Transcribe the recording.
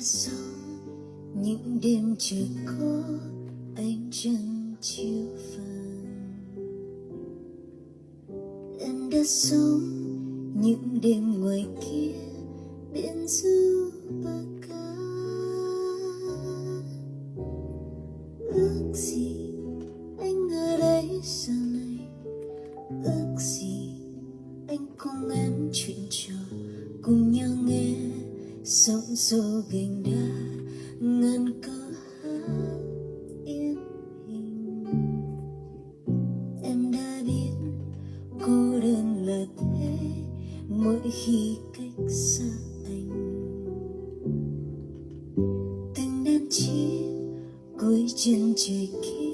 sống. Những đêm trời có ánh trăng chiếu vàng em đã sống, những đêm ngoài kia biển du bờ ca ước gì anh ở đây giờ này? Ước gì anh cùng em chuyện trò cùng nhau nghe sóng xô gành đá, ngàn câu hát yên bình em đã biết cô đơn là thế, mỗi khi cách xa anh. Từng đêm chiếc cuối chân trời kia